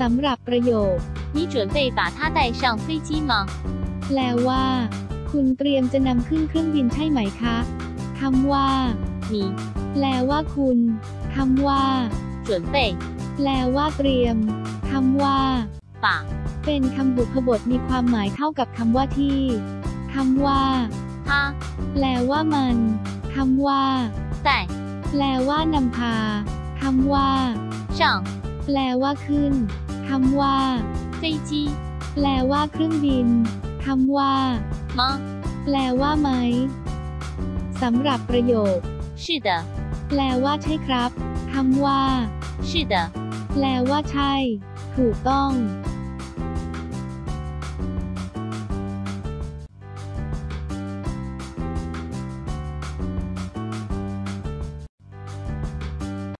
สำหรับประโยค 你准备把它带上飞机吗？ แปลว่า คุณเตรียมจะนำขึ้นเครื่องบินใช่ไหมคะคำว่า 你 แปลว่าคุณคำว่า 准备 แปลว่าเตรียมคำว่า 把 เป็นคำบุพบทมีความหมายเท่ากับคำว่าที่คำว่า 它 แปลว่ามันคำว่า 带 แปลว่านำพาคำว่า 上 แปลว่าขึ้น คำว่า 飞机 แปลว่าเครื่องบินคำว่า 吗？ แปลว่าไหมสำหรับประโยค 是的， แปลว่าใช่ครับคำว่า 是的， แปลว่าใช่ ถูกต้อง